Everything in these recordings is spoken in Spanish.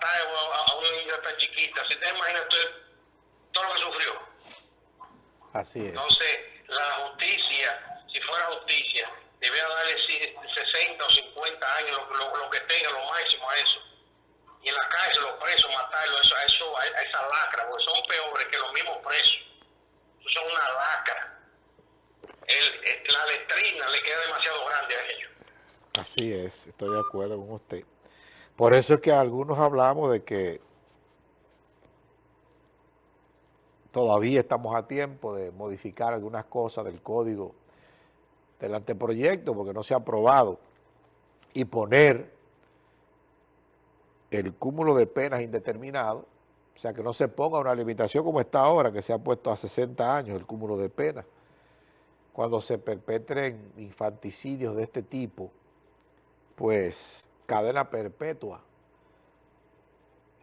matar a, una niña tan chiquita. ¿Se te imagina todo lo que sufrió? Así es. Entonces, la justicia, si fuera justicia, debería darle 60 o 50 años, lo, que tenga, lo máximo a eso. Y en la cárcel, los presos, matarlo, eso, a, eso, a esa lacra, porque son peores que los mismos presos. Son una lacra. la letrina le queda demasiado grande a ellos. Así es, estoy de acuerdo con usted. Por eso es que algunos hablamos de que todavía estamos a tiempo de modificar algunas cosas del código del anteproyecto porque no se ha aprobado y poner el cúmulo de penas indeterminado, o sea, que no se ponga una limitación como está ahora, que se ha puesto a 60 años el cúmulo de penas, cuando se perpetren infanticidios de este tipo, pues cadena perpetua.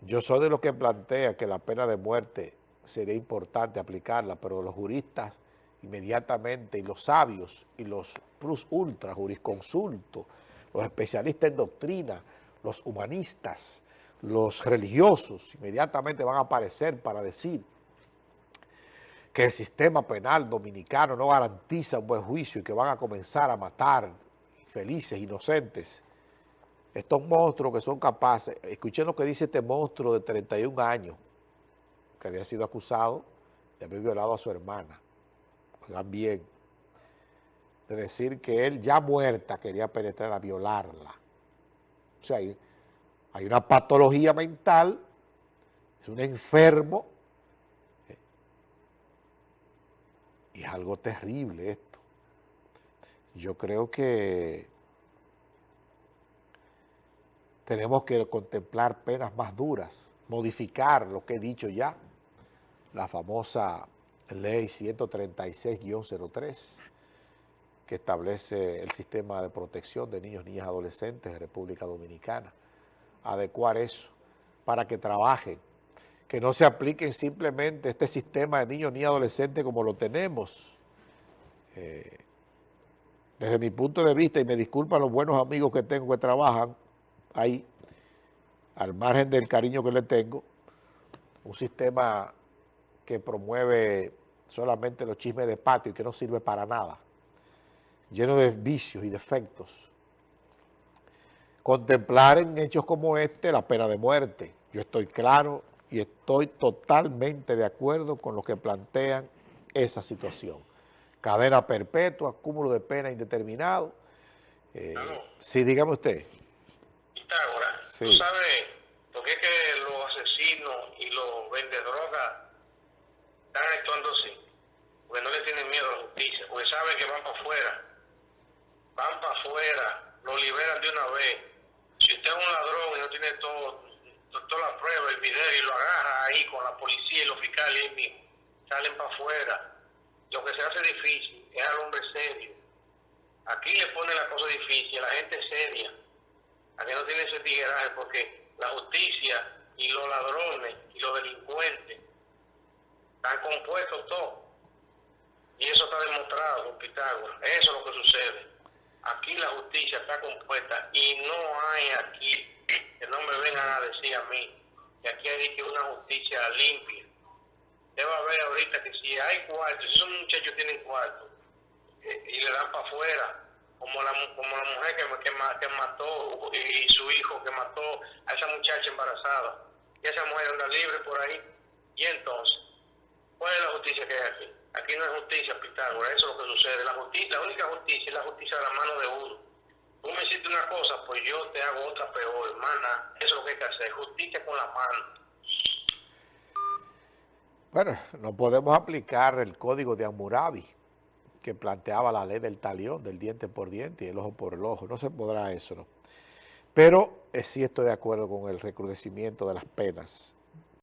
Yo soy de los que plantea que la pena de muerte sería importante aplicarla, pero los juristas inmediatamente, y los sabios, y los plus ultra, jurisconsultos, los especialistas en doctrina, los humanistas, los religiosos, inmediatamente van a aparecer para decir que el sistema penal dominicano no garantiza un buen juicio y que van a comenzar a matar felices, inocentes, estos monstruos que son capaces, escuchen lo que dice este monstruo de 31 años, que había sido acusado de haber violado a su hermana, oigan bien, de decir que él ya muerta quería penetrar a violarla. O sea, hay, hay una patología mental, es un enfermo, y es algo terrible esto. Yo creo que tenemos que contemplar penas más duras, modificar lo que he dicho ya, la famosa ley 136-03, que establece el sistema de protección de niños, niñas, adolescentes de República Dominicana. Adecuar eso para que trabajen, que no se apliquen simplemente este sistema de niños, niñas, adolescentes como lo tenemos. Eh, desde mi punto de vista, y me disculpan los buenos amigos que tengo que trabajan, ahí, al margen del cariño que le tengo, un sistema que promueve solamente los chismes de patio y que no sirve para nada, lleno de vicios y defectos. Contemplar en hechos como este la pena de muerte. Yo estoy claro y estoy totalmente de acuerdo con lo que plantean esa situación. Cadena perpetua, cúmulo de pena indeterminado. Eh, sí, dígame usted. ¿Tú sabes por qué que los asesinos y los vendedrogas están actuando así? Porque no le tienen miedo a la justicia, porque saben que van para afuera. Van para afuera, lo liberan de una vez. Si usted es un ladrón y no tiene todo, toda la prueba, el video, y lo agarra ahí con la policía y los fiscales ahí mismo, salen para afuera. Lo que se hace difícil es al hombre serio. Aquí le pone la cosa difícil, la gente seria Aquí no tiene ese tigueraje porque la justicia y los ladrones y los delincuentes están compuestos todos. Y eso está demostrado con Pitágoras. Eso es lo que sucede. Aquí la justicia está compuesta y no hay aquí, que no me vengan a decir a mí, que aquí hay que una justicia limpia. A ver ahorita que si hay cuartos, si esos muchachos tienen cuartos eh, y le dan para afuera, como la, como la mujer que, que, que mató y su hijo que mató a esa muchacha embarazada. Y esa mujer anda libre por ahí. Y entonces, ¿cuál es la justicia que hay aquí? Aquí no hay justicia, Pitágoras, eso es lo que sucede. La, justicia, la única justicia es la justicia de la mano de uno. Tú me hiciste una cosa, pues yo te hago otra peor, hermana. Eso es lo que hay que hacer, justicia con la mano. Bueno, no podemos aplicar el código de Amurabi que planteaba la ley del talión, del diente por diente y el ojo por el ojo. No se podrá eso, ¿no? Pero eh, sí estoy de acuerdo con el recrudecimiento de las penas